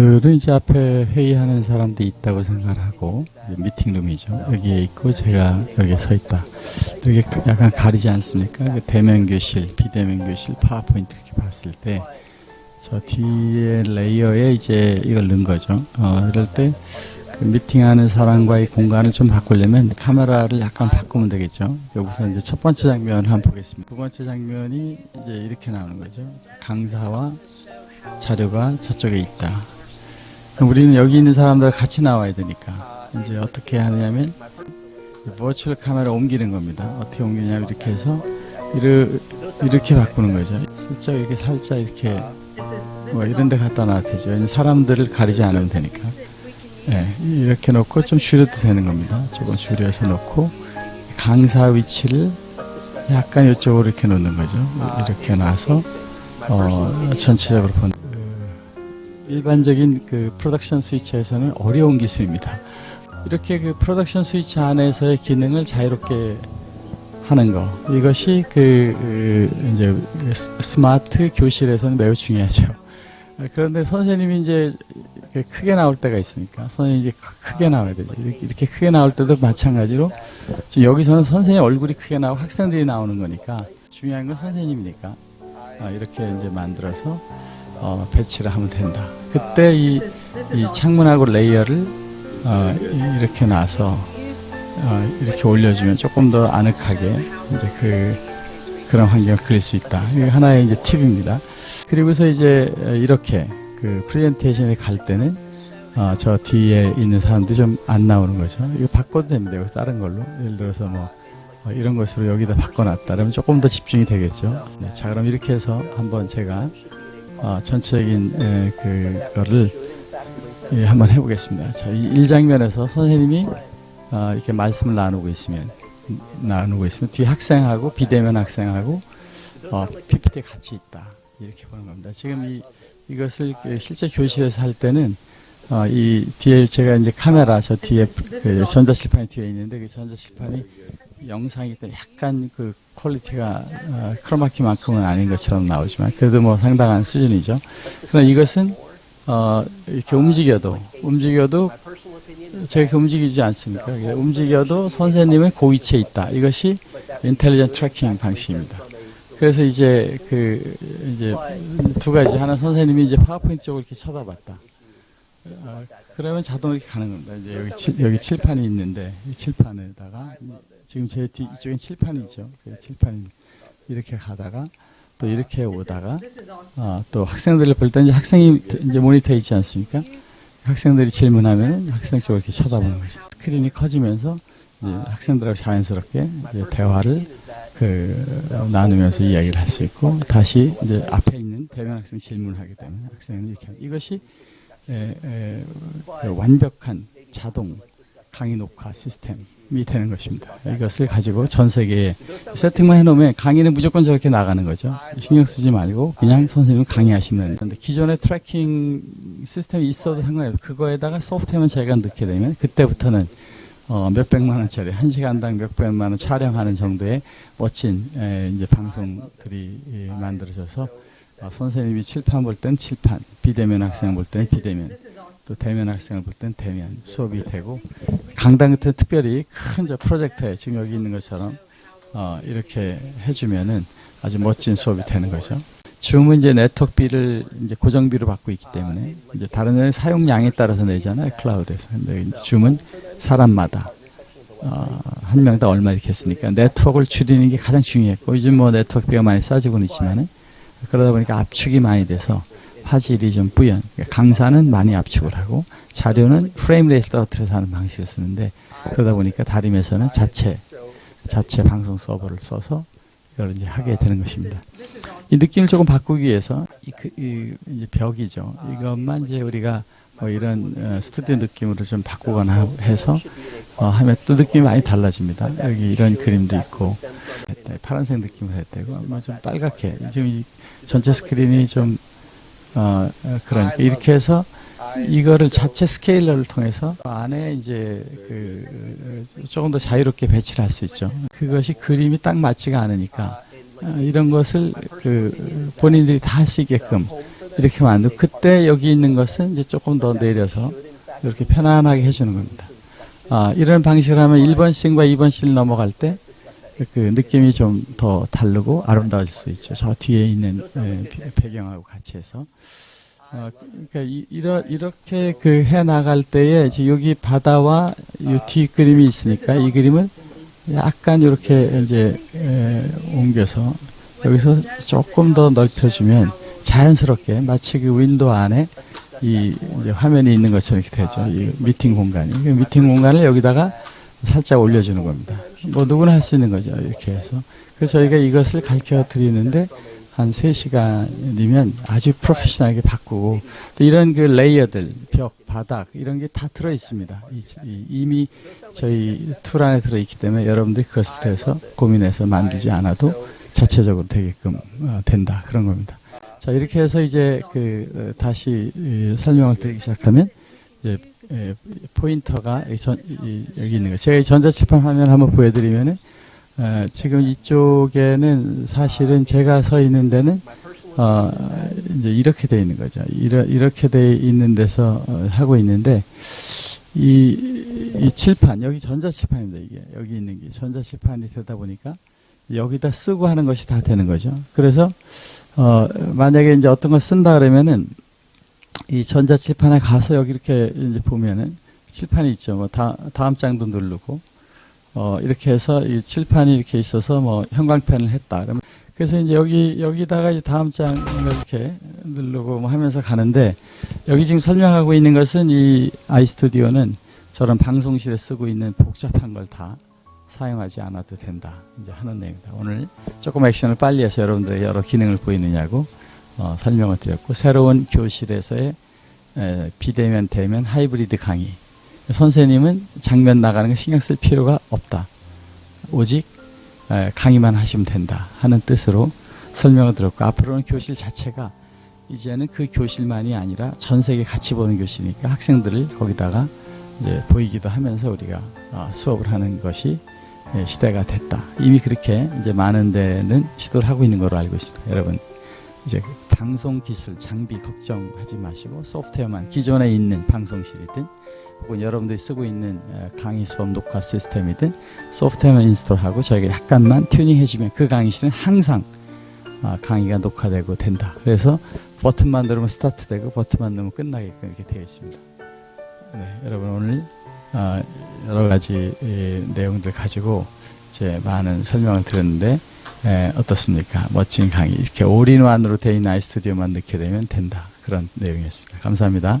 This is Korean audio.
오늘은 이제 앞에 회의하는 사람들이 있다고 생각하고 이제 미팅룸이죠. 여기에 있고 제가 여기에 서 있다. 이렇게 약간 가리지 않습니까? 그 대면 교실, 비대면 교실, 파워포인트 이렇게 봤을 때 저 뒤에 레이어에 이제 이걸 넣은 거죠. 어, 이럴 때 그 미팅하는 사람과의 공간을 좀 바꾸려면 카메라를 약간 바꾸면 되겠죠. 여기서 이제 첫 번째 장면을 한번 보겠습니다. 두 번째 장면이 이제 이렇게 나오는 거죠. 강사와 자료가 저쪽에 있다. 우리는 여기 있는 사람들 같이 나와야 되니까 이제 어떻게 하냐면 버추얼 카메라 옮기는 겁니다. 어떻게 옮기냐면 이렇게 해서 이르, 이렇게 바꾸는 거죠. 슬쩍 이렇게 살짝 이렇게 뭐 이런 데 갖다 놔도 되죠. 사람들을 가리지 않으면 되니까. 네, 이렇게 놓고 좀 줄여도 되는 겁니다. 조금 줄여서 놓고 강사 위치를 약간 이쪽으로 이렇게 놓는 거죠. 이렇게 놔서 어, 전체적으로 보는 그 일반적인 그 프로덕션 스위치에서는 어려운 기술입니다. 이렇게 그 프로덕션 스위치 안에서의 기능을 자유롭게 하는 거 이것이 그, 그 이제 스- 스마트 교실에서는 매우 중요하죠. 그런데 선생님이 이제 크게 나올 때가 있으니까 선생님이 크게 나와야 되죠. 이렇게, 이렇게 크게 나올 때도 마찬가지로 지금 여기서는 선생님 얼굴이 크게 나오고 학생들이 나오는 거니까 중요한 건 선생님이니까 어, 이렇게 이제 만들어서 어, 배치를 하면 된다. 그때 이, 이 창문하고 layer를 어, 이- 이렇게 놔서 어, 이렇게 올려주면 조금 더 아늑하게 이제 그 그런 환경을 그릴 수 있다. 하나의 이제 팁입니다. 그리고서 이제 어, 이렇게 그 프레젠테이션에 갈 때는 어, 저 뒤에 있는 사람들이 좀안 나오는 거죠. 이거 바꿔도 됩니다. 이거 다른 걸로. 예를 들어서 뭐 어, 이런 것으로 여기다 바꿔놨다. 그러면 조금 더 집중이 되겠죠. 네, 자, 그럼 이렇게 해서 한번 제가 어, 전체적인 에, 그거를 예, 한번 해보겠습니다. 자, 이 1장면에서 선생님이 어, 이렇게 말씀을 나누고 있으면 나누고 있으면 뒤에 학생하고 비대면 학생하고 어, PPT 같이 있다 이렇게 보는 겁니다. 지금 이 이것을 그 실제 교실에서 할 때는 어, 이 뒤에 제가 이제 카메라 저 뒤에 그 전자칠판이 뒤에 있는데 그 전자칠판이 영상이 때 약간 그 quality가 어, 크로마키만큼은 아닌 것처럼 나오지만 그래도 뭐 상당한 수준이죠. 그러나 이것은 어, 이렇게 움직여도 움직여도 제가 움직이지 않습니까? 이게 움직여도 선생님은 그 위치에 있다. 이것이 intelligent tracking 방식입니다. 그래서 이제 그 이제 두 가지 하나 선생님이 이제 파워포인트 쪽을 이렇게 쳐다봤다. 어, 그러면 자동으로 가는 겁니다. 이제 여기 칠, 여기 칠판이 있는데 이 칠판에다가 지금 제 뒤 이쪽엔 칠판이 있죠. 그 칠판이 이렇게 가다가 또 이렇게 오다가 어, 또 학생들을 볼 때 이제 학생이 이제 모니터에 있지 않습니까? 학생들이 질문하면 학생 쪽을 이렇게 쳐다보는 거죠. 스크린이 커지면서 이제 학생들하고 자연스럽게 이제 대화를 그 나누면서 이야기를 할 수 있고 다시 이제 앞에 있는 대면 학생 질문을 하게 되면 학생은 이렇게 이것이 에, 에, 그 완벽한 자동 강의 녹화 시스템이 되는 것입니다. 이것을 가지고 전 세계에 세팅만 해놓으면 강의는 무조건 저렇게 나가는 거죠. 신경 쓰지 말고 그냥 선생님 강의하시면 되는데 기존의 tracking 시스템이 있어도 상관없어요. 그거에다가 소프트웨어만 저희가 넣게 되면 그때부터는 어, 몇백만 원짜리 한 시간당 몇백만 원 촬영하는 정도의 멋진 에, 이제 방송들이 예, 만들어져서 어, 선생님이 칠판 볼 땐 칠판, 비대면 학생 볼 땐 비대면, 또 대면 학생을 볼 땐 대면 수업이 되고 강당 같은 특별히 큰 저 프로젝터에 지금 여기 있는 것처럼 어, 이렇게 해주면은 아주 멋진 수업이 되는 거죠. 줌은 이제 네트워크비를 이제 고정비로 받고 있기 때문에 이제 다른 데는 사용량에 따라서 내잖아요 클라우드에서. 근데 줌은 사람마다 어, 한 명당 얼마 이렇게 했으니까 네트워크를 줄이는 게 가장 중요했고 요즘 뭐 네트워크비가 많이 싸지고는 있지만은 그러다 보니까 압축이 많이 돼서 화질이 좀 뿌연. 그러니까 강사는 많이 압축을 하고 자료는 frame rate 떨어뜨려서 하는 방식을 쓰는데 그러다 보니까 다림에서는 자체 자체 방송 서버를 써서 이걸 이제 하게 되는 것입니다. 이 느낌을 조금 바꾸기 위해서 이, 그, 이 이제 벽이죠. 이것만 이제 우리가 뭐 이런 어, 스튜디오 느낌으로 좀 바꾸거나 해서 어, 하면 또 느낌이 많이 달라집니다. 여기 이런 그림도 있고. 파란색 느낌을 했다고 아마 좀 빨갛게 지금 이 전체 스크린이 좀 어, 어, 그러니까 이렇게 해서 이거를 자체 scaler를 통해서 안에 이제 그 어, 조금 더 자유롭게 배치를 할 수 있죠. 그것이 그림이 딱 맞지가 않으니까 어, 이런 것을 그 본인들이 다 할 수 있게끔 이렇게 만들고 그때 여기 있는 것은 이제 조금 더 내려서 이렇게 편안하게 해주는 겁니다. 아, 이런 방식으로 하면 1번 씬과 2번 씬을 넘어갈 때 그 느낌이 좀 더 다르고 아름다워질 수 있죠. 저 뒤에 있는 예, 배- 배경하고 같이 해서. 어, 그러니까 이, 이러, 이렇게 그 해 나갈 때에 여기 바다와 이 뒤 그림이 있으니까 이 그림을 약간 이렇게 이제 에, 옮겨서 여기서 조금 더 넓혀주면 자연스럽게 마치 그 window 안에 이 화면이 있는 것처럼 이렇게 되죠. 이 미팅 공간이. 그 미팅 공간을 여기다가 살짝 올려주는 겁니다. 뭐 누구나 할 수 있는 거죠. 이렇게 해서. 그래서 저희가 이것을 가르쳐 드리는데 한 3시간이면 아주 프로페셔널하게 바꾸고 또 이런 그 layer들, 벽, 바닥 이런 게 다 들어 있습니다. 이미 저희 툴 안에 들어 있기 때문에 여러분들이 그것을 대해서 고민해서 만들지 않아도 자체적으로 되게끔 어, 된다. 그런 겁니다. 자, 이렇게 해서 이제 그 어, 다시 이, 설명을 드리기 시작하면 이제 에, 포인터가 이 전, 이, 여기 있는 거. 제가 이 전자칠판 화면 한번 보여드리면은 어, 지금 이쪽에는 사실은 제가 서 있는 데는 어, 이제 이렇게 돼 있는 거죠. 이러, 이렇게 돼 있는 데서 어, 하고 있는데 이, 이 칠판 여기 전자칠판입니다. 이게 여기 있는 게 전자칠판이 되다 보니까 여기다 쓰고 하는 것이 다 되는 거죠. 그래서 어, 만약에 이제 어떤 걸 쓴다 그러면은 이 전자 칠판에 가서 여기 이렇게 이제 보면은 칠판이 있죠. 뭐 다, 다음 장도 누르고 어, 이렇게 해서 이 칠판이 이렇게 있어서 뭐 형광펜을 했다. 그러면 그래서 이제 여기 여기다가 이제 다음 장을 이렇게 누르고 뭐 하면서 가는데 여기 지금 설명하고 있는 것은 이 아이스튜디오는 저런 방송실에 쓰고 있는 복잡한 걸 다 사용하지 않아도 된다. 이제 하는 내용입니다. 오늘 조금 액션을 빨리 해서 여러분들의 여러 기능을 보이느냐고 어, 설명을 드렸고 새로운 교실에서의 에, 비대면 대면 하이브리드 강의 선생님은 장면 나가는 거 신경 쓸 필요가 없다. 오직 에, 강의만 하시면 된다 하는 뜻으로 설명을 드렸고 앞으로는 교실 자체가 이제는 그 교실만이 아니라 전 세계 같이 보는 교실이니까 학생들을 거기다가 보이기도 하면서 우리가 어, 수업을 하는 것이 예, 시대가 됐다. 이미 그렇게 이제 많은 데는 시도를 하고 있는 걸로 알고 있습니다. 여러분 이제 그 방송 기술 장비 걱정하지 마시고 소프트웨어만 기존에 있는 방송실이든 혹은 여러분들이 쓰고 있는 어, 강의 수업 녹화 시스템이든 소프트웨어만 install하고 저희가 약간만 튜닝해주면 그 강의실은 항상 아, 강의가 녹화되고 된다. 그래서 버튼만 누르면 스타트되고 버튼만 누르면 끝나게끔 이렇게 되어 있습니다. 네, 여러분 오늘 어, 여러 가지 이, 내용들 가지고 제 많은 설명을 드렸는데 에, 어떻습니까? 멋진 강의 이렇게 all-in-one으로 되어 있는 아이스튜디오만 넣게 되면 된다. 그런 내용이었습니다. 감사합니다.